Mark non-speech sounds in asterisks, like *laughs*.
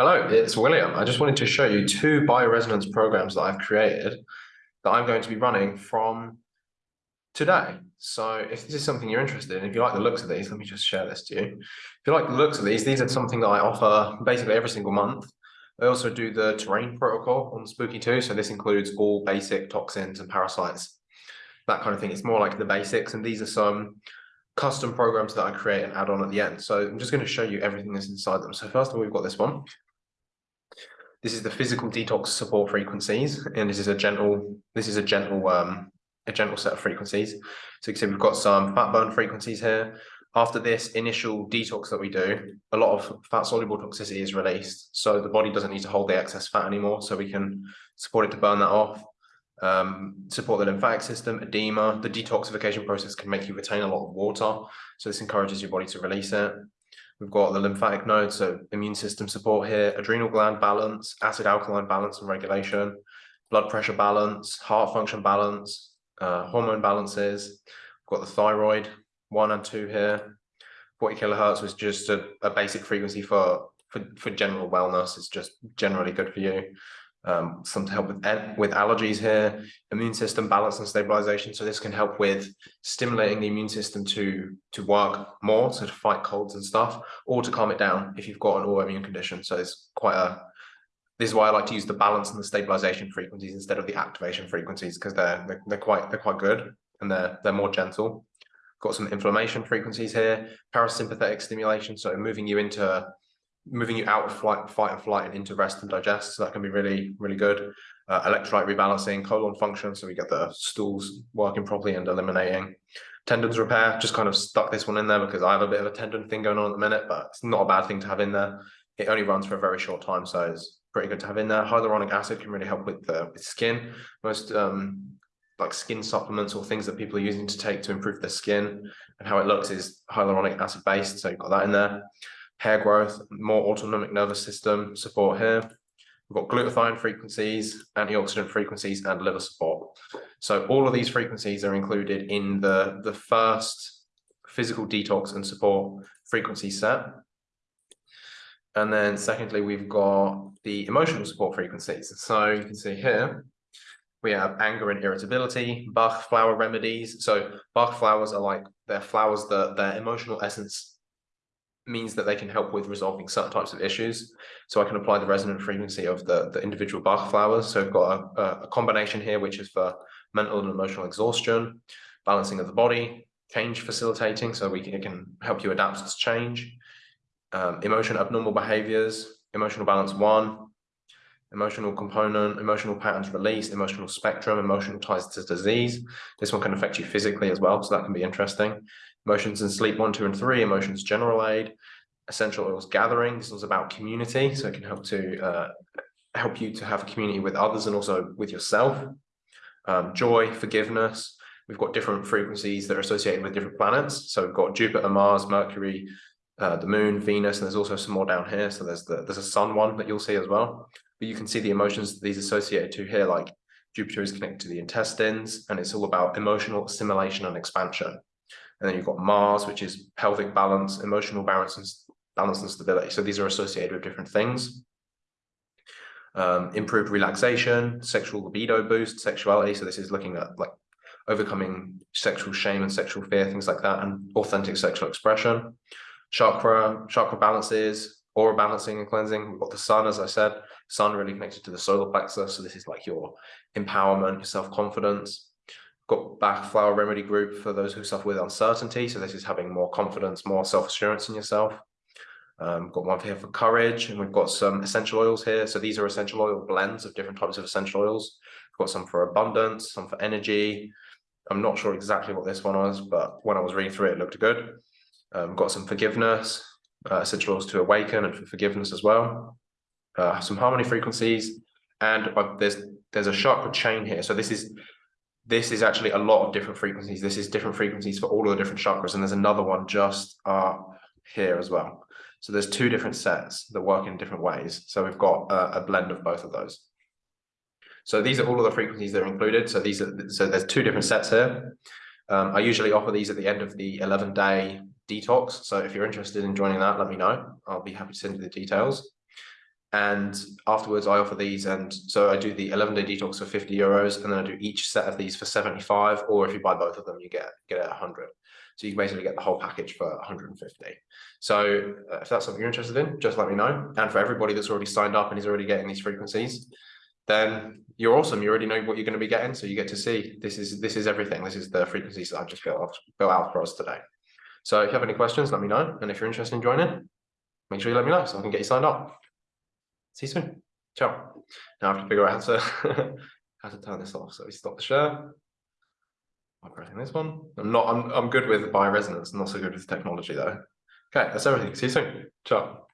Hello, it's William. I just wanted to show you two bioresonance programs that I've created that I'm going to be running from today. So if this is something you're interested in, if you like the looks of these, let me just share this to you. If you like the looks of these, these are something that I offer basically every single month. I also do the terrain protocol on Spooky 2. So this includes all basic toxins and parasites, that kind of thing. It's more like the basics. And these are some custom programs that I create and add on at the end. So I'm just going to show you everything that's inside them. So first of all, we've got this one. This is the physical detox support frequencies, and this is a gentle, this is a gentle, um, a gentle set of frequencies. So you can see we've got some fat burn frequencies here. After this initial detox that we do, a lot of fat soluble toxicity is released. So the body doesn't need to hold the excess fat anymore. So we can support it to burn that off, um, support the lymphatic system, edema. The detoxification process can make you retain a lot of water. So this encourages your body to release it. We've got the lymphatic node, so immune system support here, adrenal gland balance, acid alkaline balance and regulation, blood pressure balance, heart function balance, uh, hormone balances. We've got the thyroid, one and two here. 40 kilohertz was just a, a basic frequency for, for, for general wellness. It's just generally good for you um, some to help with, with allergies here, immune system balance and stabilization. So this can help with stimulating the immune system to, to work more, so to fight colds and stuff, or to calm it down if you've got an autoimmune condition. So it's quite a, this is why I like to use the balance and the stabilization frequencies instead of the activation frequencies, because they're, they're, they're quite, they're quite good and they're, they're more gentle. Got some inflammation frequencies here, parasympathetic stimulation, so moving you into moving you out of flight, fight and flight and into rest and digest. So that can be really, really good. Uh, electrolyte rebalancing, colon function, so we get the stools working properly and eliminating. Tendons repair, just kind of stuck this one in there because I have a bit of a tendon thing going on at the minute, but it's not a bad thing to have in there. It only runs for a very short time, so it's pretty good to have in there. Hyaluronic acid can really help with the with skin. Most um, like skin supplements or things that people are using to take to improve their skin and how it looks is hyaluronic acid based, so you've got that in there hair growth, more autonomic nervous system support here. We've got glutathione frequencies, antioxidant frequencies, and liver support. So all of these frequencies are included in the, the first physical detox and support frequency set. And then secondly, we've got the emotional support frequencies. So you can see here, we have anger and irritability, Bach flower remedies. So Bach flowers are like, they're flowers that their emotional essence means that they can help with resolving certain types of issues. So I can apply the resonant frequency of the, the individual Bach flowers. So I've got a, a combination here, which is for mental and emotional exhaustion, balancing of the body, change facilitating, so we can, it can help you adapt to change, um, emotion abnormal behaviors, emotional balance one, emotional component, emotional patterns release, emotional spectrum, emotional ties to disease. This one can affect you physically as well, so that can be interesting. Emotions and sleep one, two, and three, emotions general aid, essential oils gathering. This was about community, so it can help to uh, help you to have a community with others and also with yourself. Um, joy, forgiveness. We've got different frequencies that are associated with different planets. So we've got Jupiter, Mars, Mercury, uh, the moon, Venus, and there's also some more down here. So there's the there's a sun one that you'll see as well. But you can see the emotions these associated to here, like Jupiter is connected to the intestines, and it's all about emotional assimilation and expansion. And then you've got Mars, which is pelvic balance, emotional balance and, balance and stability. So these are associated with different things. Um, improved relaxation, sexual libido boost, sexuality. So this is looking at like overcoming sexual shame and sexual fear, things like that, and authentic sexual expression. Chakra, chakra balances, aura balancing and cleansing. We've got the sun, as I said, sun really connected to the solar plexus. So this is like your empowerment, your self-confidence got Bach flower remedy group for those who suffer with uncertainty. So this is having more confidence, more self-assurance in yourself. Um, got one here for courage, and we've got some essential oils here. So these are essential oil blends of different types of essential oils. We've got some for abundance, some for energy. I'm not sure exactly what this one was, but when I was reading through it, it looked good. Um, got some forgiveness, uh, oils to awaken and for forgiveness as well. Uh, some harmony frequencies, and uh, there's there's a chakra chain here. So this is this is actually a lot of different frequencies. This is different frequencies for all of the different chakras. And there's another one just uh, here as well. So there's two different sets that work in different ways. So we've got a, a blend of both of those. So these are all of the frequencies that are included. So these are so there's two different sets here. Um, I usually offer these at the end of the 11 day detox. So if you're interested in joining that, let me know. I'll be happy to send you the details. And afterwards, I offer these, and so I do the eleven day detox for fifty euros, and then I do each set of these for seventy five. Or if you buy both of them, you get get it hundred. So you basically get the whole package for 150. So uh, if that's something you're interested in, just let me know. And for everybody that's already signed up and is already getting these frequencies, then you're awesome. You already know what you're going to be getting. So you get to see this is this is everything. This is the frequencies that I've just built, built out for us today. So if you have any questions, let me know. And if you're interested in joining, make sure you let me know so I can get you signed up. See you soon. Ciao. Now I have to figure out how to *laughs* how to turn this off. So we stop the share. I'm pressing this one. I'm not I'm I'm good with bioresonance, not so good with technology though. Okay, that's everything. See you soon. Ciao.